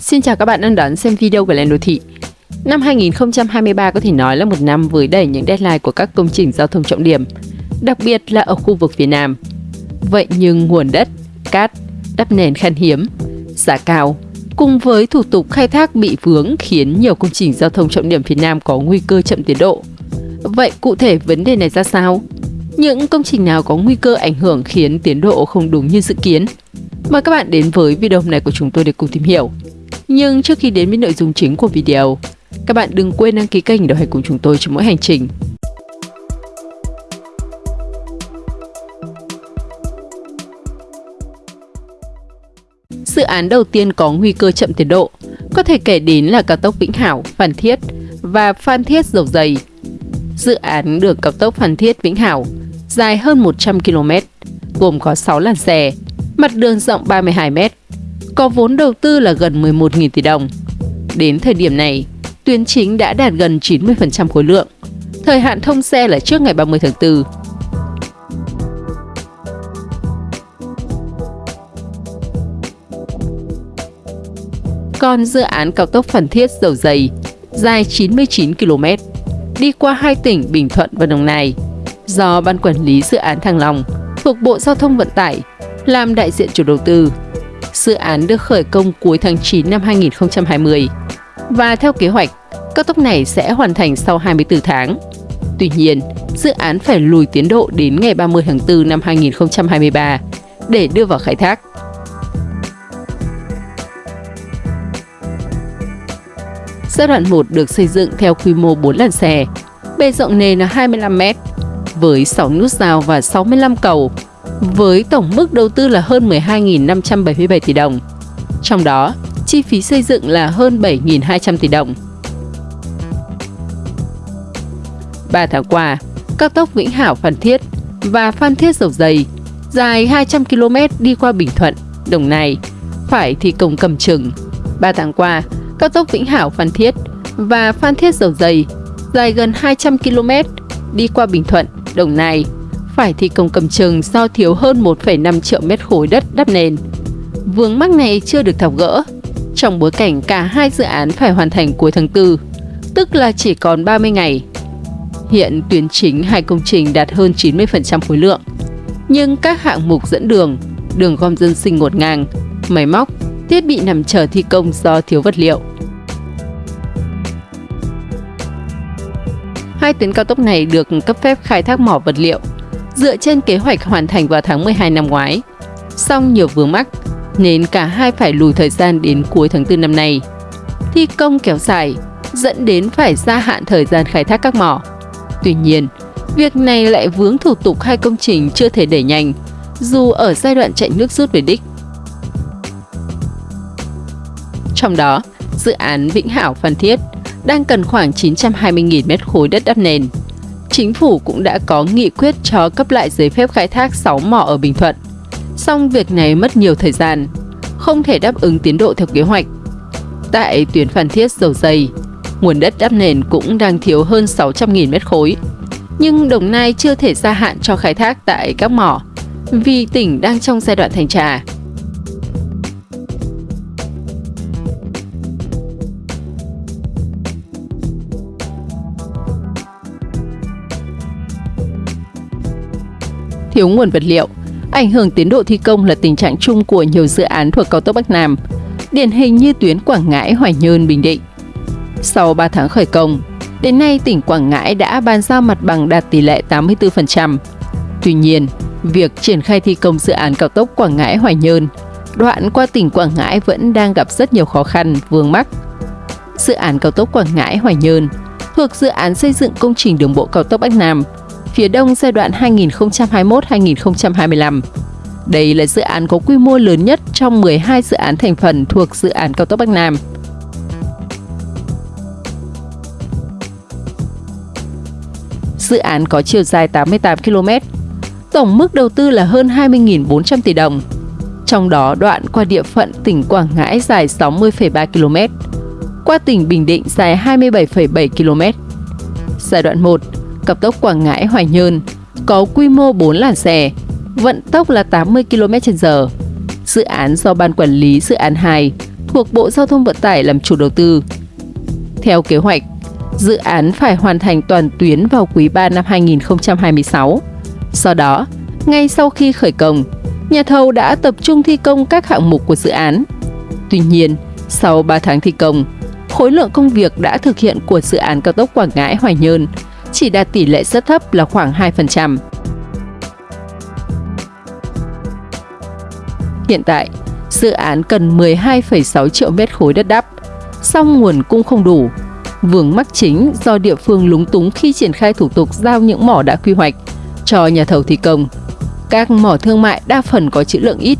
Xin chào các bạn đang đón xem video của Lên Đô Thị. Năm 2023 có thể nói là một năm với đầy những deadline của các công trình giao thông trọng điểm, đặc biệt là ở khu vực phía Nam. Vậy nhưng nguồn đất, cát, đắp nền khan hiếm, giá cao, cùng với thủ tục khai thác bị vướng khiến nhiều công trình giao thông trọng điểm phía Nam có nguy cơ chậm tiến độ. Vậy cụ thể vấn đề này ra sao? Những công trình nào có nguy cơ ảnh hưởng khiến tiến độ không đúng như dự kiến? Mời các bạn đến với video này của chúng tôi để cùng tìm hiểu. Nhưng trước khi đến với nội dung chính của video, các bạn đừng quên đăng ký kênh để đồng hành cùng chúng tôi trong mỗi hành trình. Dự án đầu tiên có nguy cơ chậm tiến độ có thể kể đến là cao tốc Vĩnh Hảo, Phan Thiết và Phan Thiết Dầu Dày. Dự án đường cao tốc Phan Thiết Vĩnh Hảo dài hơn 100 km, gồm có 6 làn xe, mặt đường rộng 32 m, có vốn đầu tư là gần 11.000 tỷ đồng. Đến thời điểm này, tuyến chính đã đạt gần 90% khối lượng. Thời hạn thông xe là trước ngày 30 tháng 4. Còn dự án cao tốc Phan Thiết Dầu Dày dài 99 km, đi qua hai tỉnh Bình Thuận và Đồng Nai, do Ban Quản lý Dự án Thăng Long thuộc Bộ Giao thông Vận tải làm đại diện chủ đầu tư. Dự án được khởi công cuối tháng 9 năm 2020 và theo kế hoạch, cao tốc này sẽ hoàn thành sau 24 tháng. Tuy nhiên, dự án phải lùi tiến độ đến ngày 30 tháng 4 năm 2023 để đưa vào khai thác. Giai đoạn 1 được xây dựng theo quy mô 4 làn xe, bề rộng nền là 25 m, với 6 nút giao và 65 cầu, với tổng mức đầu tư là hơn 12.577 tỷ đồng. Trong đó, chi phí xây dựng là hơn 7.200 tỷ đồng. 3 tháng qua, cao tốc Vĩnh Hảo Phan Thiết và Phan Thiết Dầu Dày dài 200 km đi qua Bình Thuận, Đồng Nai phải thi công cầm chừng. 3 tháng qua, cao tốc Vĩnh Hảo Phan Thiết và Phan Thiết Dầu Dày dài gần 200 km đi qua Bình Thuận, Đồng Nai phải thi công cầm chừng do thiếu hơn 1,5 triệu mét khối đất đắp nền. Vướng mắc này chưa được tháo gỡ, trong bối cảnh cả hai dự án phải hoàn thành cuối tháng 4, tức là chỉ còn 30 ngày. Hiện tuyến chính hai công trình đạt hơn 90% khối lượng, nhưng các hạng mục dẫn đường, đường gom dân sinh ngột ngang, máy móc, thiết bị nằm chờ thi công do thiếu vật liệu. Hai tuyến cao tốc này được cấp phép khai thác mỏ vật liệu dựa trên kế hoạch hoàn thành vào tháng 12 năm ngoái. Song nhiều vướng mắc nên cả hai phải lùi thời gian đến cuối tháng 4 năm nay. Thi công kéo dài dẫn đến phải gia hạn thời gian khai thác các mỏ. Tuy nhiên, việc này lại vướng thủ tục hai công trình chưa thể đẩy nhanh, dù ở giai đoạn chạy nước rút về đích. Trong đó, dự án Vĩnh Hảo Phan Thiết đang cần khoảng 920.000 mét khối đất đắp nền. Chính phủ cũng đã có nghị quyết cho cấp lại giấy phép khai thác 6 mỏ ở Bình Thuận. Song việc này mất nhiều thời gian, không thể đáp ứng tiến độ theo kế hoạch. Tại tuyến Phan Thiết dầu dày, nguồn đất đắp nền cũng đang thiếu hơn 600.000 mét khối. Nhưng Đồng Nai chưa thể gia hạn cho khai thác tại các mỏ vì tỉnh đang trong giai đoạn thành trà. Thiếu nguồn vật liệu. Ảnh hưởng tiến độ thi công là tình trạng chung của nhiều dự án thuộc cao tốc Bắc Nam, điển hình như tuyến Quảng Ngãi, Hoài Nhơn, Bình Định. Sau 3 tháng khởi công, đến nay tỉnh Quảng Ngãi đã bàn giao mặt bằng đạt tỷ lệ 84%. Tuy nhiên, việc triển khai thi công dự án cao tốc Quảng Ngãi Hoài Nhơn, đoạn qua tỉnh Quảng Ngãi vẫn đang gặp rất nhiều khó khăn, vướng mắc. Dự án cao tốc Quảng Ngãi Hoài Nhơn thuộc dự án xây dựng công trình đường bộ cao tốc Bắc Nam phía Đông giai đoạn 2021-2025. Đây là dự án có quy mô lớn nhất trong 12 dự án thành phần thuộc dự án cao tốc Bắc Nam. Dự án có chiều dài 88 km, tổng mức đầu tư là hơn 20.400 tỷ đồng. Trong đó đoạn qua địa phận tỉnh Quảng Ngãi dài 60,3 km, qua tỉnh Bình Định dài 27,7 km. Giai đoạn 1 cao tốc Quảng Ngãi Hoài Nhơn có quy mô 4 làn xe, vận tốc là 80 km/h. Dự án do Ban Quản lý Dự án 2 thuộc Bộ Giao thông Vận tải làm chủ đầu tư. Theo kế hoạch, dự án phải hoàn thành toàn tuyến vào quý 3 năm 2026. Sau đó, ngay sau khi khởi công, nhà thầu đã tập trung thi công các hạng mục của dự án. Tuy nhiên, sau 3 tháng thi công, khối lượng công việc đã thực hiện của dự án cao tốc Quảng Ngãi Hoài Nhơn chỉ đạt tỷ lệ rất thấp là khoảng 2%. Hiện tại, dự án cần 12,6 triệu mét khối đất đắp, song nguồn cung không đủ. Vướng mắc chính do địa phương lúng túng khi triển khai thủ tục giao những mỏ đã quy hoạch cho nhà thầu thi công. Các mỏ thương mại đa phần có trữ lượng ít,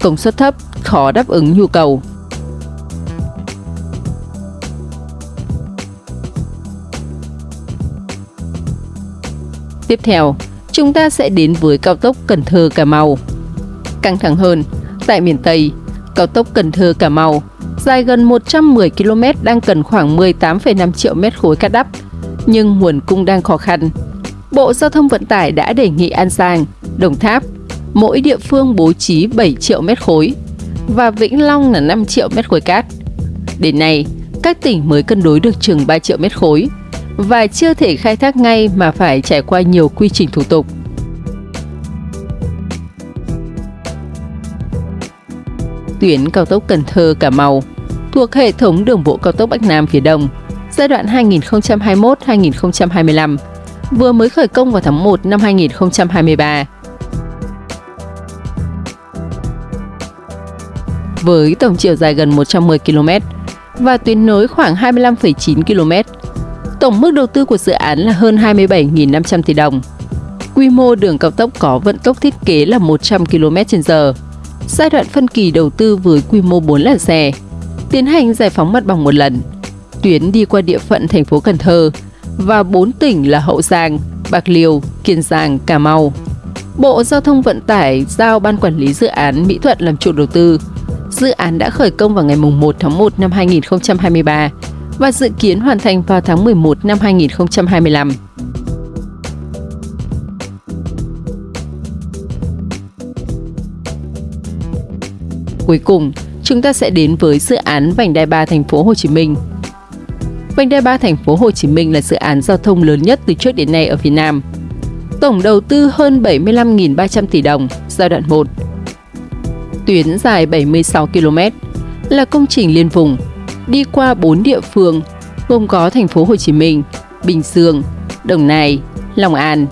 công suất thấp, khó đáp ứng nhu cầu. Tiếp theo, chúng ta sẽ đến với cao tốc Cần Thơ Cà Mau. Căng thẳng hơn, tại miền Tây, cao tốc Cần Thơ Cà Mau dài gần 110 km đang cần khoảng 18,5 triệu mét khối cát đắp, nhưng nguồn cung đang khó khăn. Bộ Giao thông Vận tải đã đề nghị An Giang, Đồng Tháp, mỗi địa phương bố trí 7 triệu mét khối và Vĩnh Long là 5 triệu mét khối cát. Đến nay, các tỉnh mới cân đối được chừng 3 triệu mét khối và chưa thể khai thác ngay mà phải trải qua nhiều quy trình thủ tục. Tuyến cao tốc Cần Thơ Cà Mau thuộc hệ thống đường bộ cao tốc Bắc Nam phía Đông giai đoạn 2021-2025 vừa mới khởi công vào tháng 1 năm 2023. Với tổng chiều dài gần 110 km và tuyến nối khoảng 25,9 km, tổng mức đầu tư của dự án là hơn 27.500 tỷ đồng. Quy mô đường cao tốc có vận tốc thiết kế là 100 km/h. Giai đoạn phân kỳ đầu tư với quy mô 4 làn xe, tiến hành giải phóng mặt bằng một lần. Tuyến đi qua địa phận thành phố Cần Thơ và 4 tỉnh là Hậu Giang, Bạc Liêu, Kiên Giang, Cà Mau. Bộ Giao thông Vận tải giao Ban Quản lý Dự án Mỹ Thuận làm chủ đầu tư. Dự án đã khởi công vào ngày 1 tháng 1 năm 2023 và dự kiến hoàn thành vào tháng 11 năm 2025. Cuối cùng, chúng ta sẽ đến với dự án vành đai 3 thành phố Hồ Chí Minh. Vành đai 3 thành phố Hồ Chí Minh là dự án giao thông lớn nhất từ trước đến nay ở Việt Nam. Tổng đầu tư hơn 75.300 tỷ đồng giai đoạn 1. Tuyến dài 76 km là công trình liên vùng đi qua 4 địa phương gồm có thành phố Hồ Chí Minh, Bình Dương, Đồng Nai, Long An,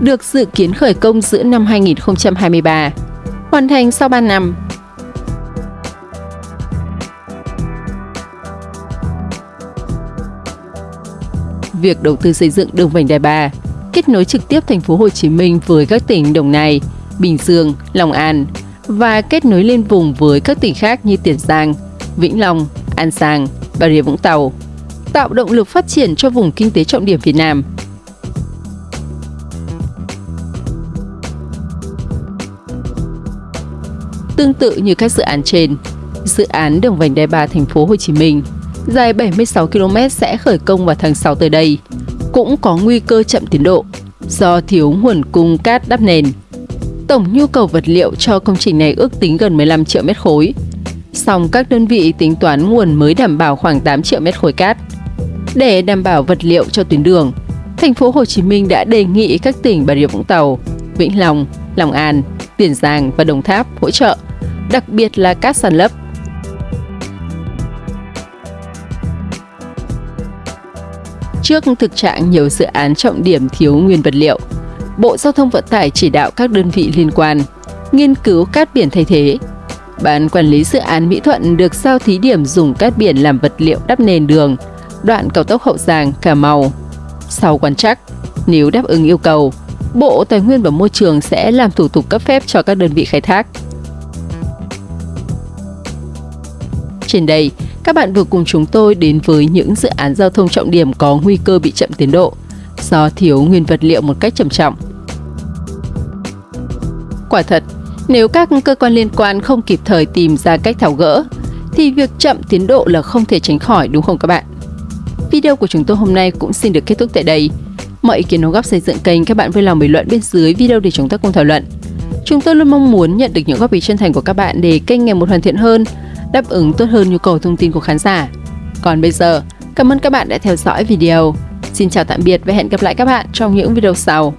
được dự kiến khởi công giữa năm 2023, hoàn thành sau 3 năm. Việc đầu tư xây dựng đường vành đai 3 kết nối trực tiếp thành phố Hồ Chí Minh với các tỉnh Đồng Nai, Bình Dương, Long An và kết nối liên vùng với các tỉnh khác như Tiền Giang, Vĩnh Long, An Giang, Bà Rịa Vũng Tàu, tạo động lực phát triển cho vùng kinh tế trọng điểm Việt Nam. Tương tự như các dự án trên, dự án đường vành đai 3 thành phố Hồ Chí Minh dài 76 km sẽ khởi công vào tháng 6 tới đây, cũng có nguy cơ chậm tiến độ do thiếu nguồn cung cát đắp nền. Tổng nhu cầu vật liệu cho công trình này ước tính gần 15 triệu mét khối, song các đơn vị tính toán nguồn mới đảm bảo khoảng 8 triệu mét khối cát. Để đảm bảo vật liệu cho tuyến đường, thành phố Hồ Chí Minh đã đề nghị các tỉnh Bà Rịa Vũng Tàu, Vĩnh Long, Long An, Tiền Giang và Đồng Tháp hỗ trợ, đặc biệt là cát sàn lấp. Trước thực trạng nhiều dự án trọng điểm thiếu nguyên vật liệu, Bộ Giao thông Vận tải chỉ đạo các đơn vị liên quan nghiên cứu cát biển thay thế, Ban quản lý dự án Mỹ Thuận được giao thí điểm dùng cát biển làm vật liệu đắp nền đường, đoạn cao tốc Hậu Giang, Cà Mau. Sau quan trắc, nếu đáp ứng yêu cầu, Bộ Tài nguyên và Môi trường sẽ làm thủ tục cấp phép cho các đơn vị khai thác. Trên đây, các bạn vừa cùng chúng tôi đến với những dự án giao thông trọng điểm có nguy cơ bị chậm tiến độ do thiếu nguyên vật liệu một cách trầm trọng. Quả thật, nếu các cơ quan liên quan không kịp thời tìm ra cách tháo gỡ, thì việc chậm tiến độ là không thể tránh khỏi đúng không các bạn? Video của chúng tôi hôm nay cũng xin được kết thúc tại đây. Mọi ý kiến đóng góp xây dựng kênh các bạn vui lòng bình luận bên dưới video để chúng ta cùng thảo luận. Chúng tôi luôn mong muốn nhận được những góp ý chân thành của các bạn để kênh ngày một hoàn thiện hơn, đáp ứng tốt hơn nhu cầu thông tin của khán giả. Còn bây giờ, cảm ơn các bạn đã theo dõi video. Xin chào tạm biệt và hẹn gặp lại các bạn trong những video sau.